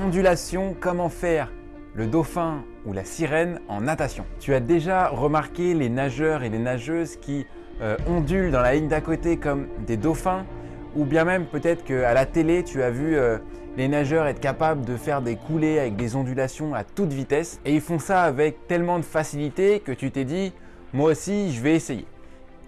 Ondulation, comment faire? Le dauphin ou la sirène en natation. Tu as déjà remarqué les nageurs et les nageuses qui euh, ondulent dans la ligne d'à côté comme des dauphins? Ou bien même peut-être qu'à la télé tu as vu euh, les nageurs être capables de faire des coulées avec des ondulations à toute vitesse? Et ils font ça avec tellement de facilité que tu t'es dit moi aussi je vais essayer.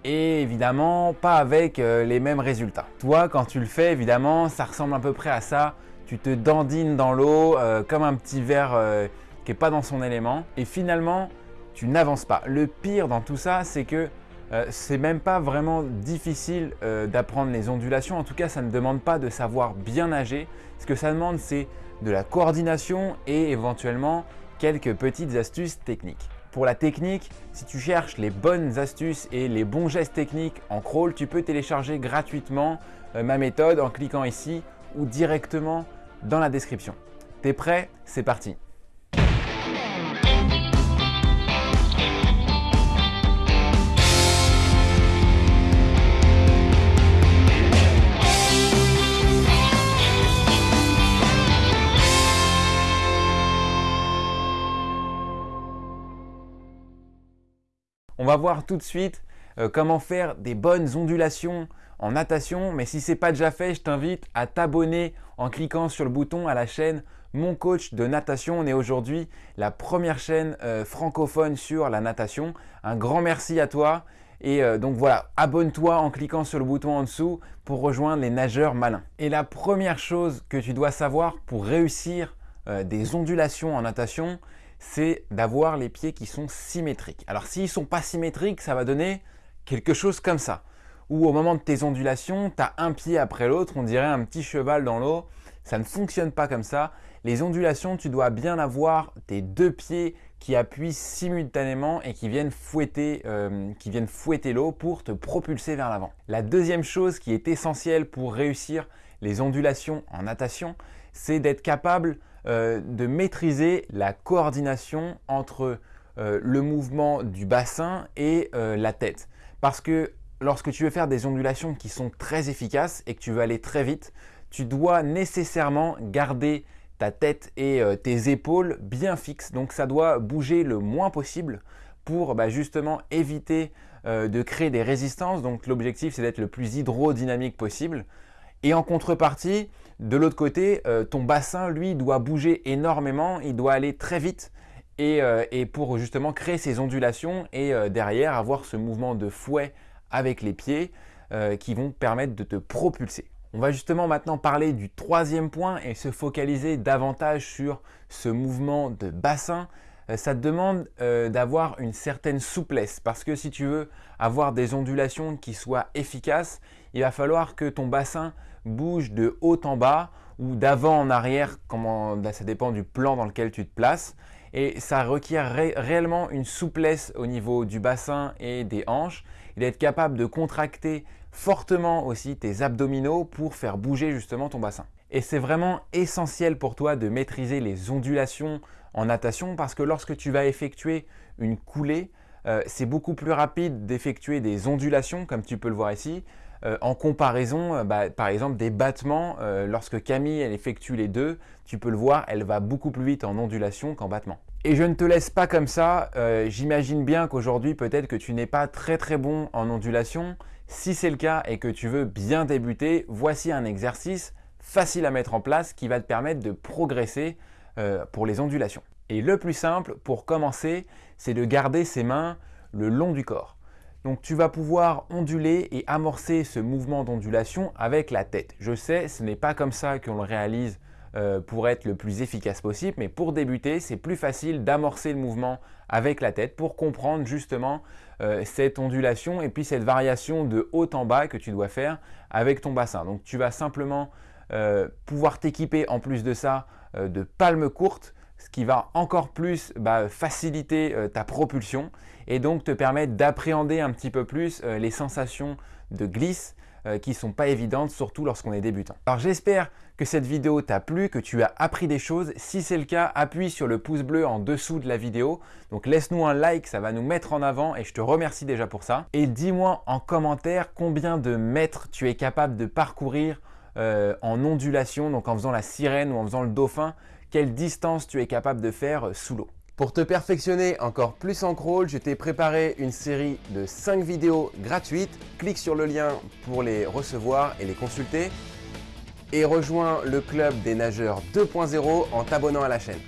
Et évidemment pas avec euh, les mêmes résultats. Toi quand tu le fais évidemment ça ressemble à peu près à ça, tu te dandines dans l'eau euh, comme un petit verre euh, qui n'est pas dans son élément et finalement tu n'avances pas. Le pire dans tout ça c'est que c'est même pas vraiment difficile d'apprendre les ondulations, en tout cas ça ne demande pas de savoir bien nager, ce que ça demande c'est de la coordination et éventuellement quelques petites astuces techniques. Pour la technique, si tu cherches les bonnes astuces et les bons gestes techniques en crawl, tu peux télécharger gratuitement euh, ma méthode en cliquant ici ou directement dans la description. T'es prêt? C'est parti On va voir tout de suite euh, comment faire des bonnes ondulations en natation. Mais si ce n'est pas déjà fait, je t'invite à t'abonner en cliquant sur le bouton à la chaîne Mon Coach de Natation. On est aujourd'hui la première chaîne euh, francophone sur la natation. Un grand merci à toi. Et euh, donc voilà, abonne-toi en cliquant sur le bouton en dessous pour rejoindre les nageurs malins. Et la première chose que tu dois savoir pour réussir des ondulations en natation, c'est d'avoir les pieds qui sont symétriques. Alors s'ils ne sont pas symétriques, ça va donner quelque chose comme ça. Ou au moment de tes ondulations, tu as un pied après l'autre, on dirait un petit cheval dans l'eau. Ça ne fonctionne pas comme ça. Les ondulations, tu dois bien avoir tes deux pieds qui appuient simultanément et qui viennent fouetter, euh, fouetter l'eau pour te propulser vers l'avant. La deuxième chose qui est essentielle pour réussir les ondulations en natation, c'est d'être capable euh, de maîtriser la coordination entre euh, le mouvement du bassin et la tête. Parce que lorsque tu veux faire des ondulations qui sont très efficaces et que tu veux aller très vite, tu dois nécessairement garder ta tête et tes épaules bien fixes. Donc ça doit bouger le moins possible pour bah, justement éviter de créer des résistances. Donc l'objectif c'est d'être le plus hydrodynamique possible. Et en contrepartie, de l'autre côté, euh, ton bassin, lui, doit bouger énormément, il doit aller très vite et, euh, pour justement créer ces ondulations et euh, derrière avoir ce mouvement de fouet avec les pieds qui vont permettre de te propulser. On va justement maintenant parler du troisième point et se focaliser davantage sur ce mouvement de bassin. Ça te demande d'avoir une certaine souplesse parce que si tu veux avoir des ondulations qui soient efficaces, il va falloir que ton bassin bouge de haut en bas ou d'avant en arrière, comment, ça dépend du plan dans lequel tu te places. Et ça requiert réellement une souplesse au niveau du bassin et des hanches et d'être capable de contracter fortement aussi tes abdominaux pour faire bouger justement ton bassin. Et c'est vraiment essentiel pour toi de maîtriser les ondulations en natation parce que lorsque tu vas effectuer une coulée, euh, c'est beaucoup plus rapide d'effectuer des ondulations comme tu peux le voir ici euh, en comparaison, euh, bah, par exemple, des battements. Euh, lorsque Camille elle effectue les deux, tu peux le voir, elle va beaucoup plus vite en ondulation qu'en battement. Et je ne te laisse pas comme ça. J'imagine bien qu'aujourd'hui, peut-être que tu n'es pas très très bon en ondulation. Si c'est le cas et que tu veux bien débuter, voici un exercice facile à mettre en place qui va te permettre de progresser pour les ondulations. Et le plus simple pour commencer, c'est de garder ses mains le long du corps. Donc tu vas pouvoir onduler et amorcer ce mouvement d'ondulation avec la tête. Je sais, ce n'est pas comme ça qu'on le réalise euh, pour être le plus efficace possible, mais pour débuter, c'est plus facile d'amorcer le mouvement avec la tête pour comprendre justement euh, cette ondulation et puis cette variation de haut en bas que tu dois faire avec ton bassin. Donc tu vas simplement euh, pouvoir t'équiper en plus de ça de palmes courtes ce qui va encore plus bah, faciliter euh, ta propulsion et donc te permettre d'appréhender un petit peu plus euh, les sensations de glisse euh, qui ne sont pas évidentes, surtout lorsqu'on est débutant. Alors j'espère que cette vidéo t'a plu, que tu as appris des choses. Si c'est le cas, appuie sur le pouce bleu en dessous de la vidéo. Donc laisse-nous un like, ça va nous mettre en avant et je te remercie déjà pour ça. Et dis-moi en commentaire combien de mètres tu es capable de parcourir en ondulation, donc en faisant la sirène ou en faisant le dauphin, quelle distance tu es capable de faire euh, sous l'eau. Pour te perfectionner encore plus en crawl, je t'ai préparé une série de 5 vidéos gratuites. Clique sur le lien pour les recevoir et les consulter. Et rejoins le club des nageurs 2.0 en t'abonnant à la chaîne.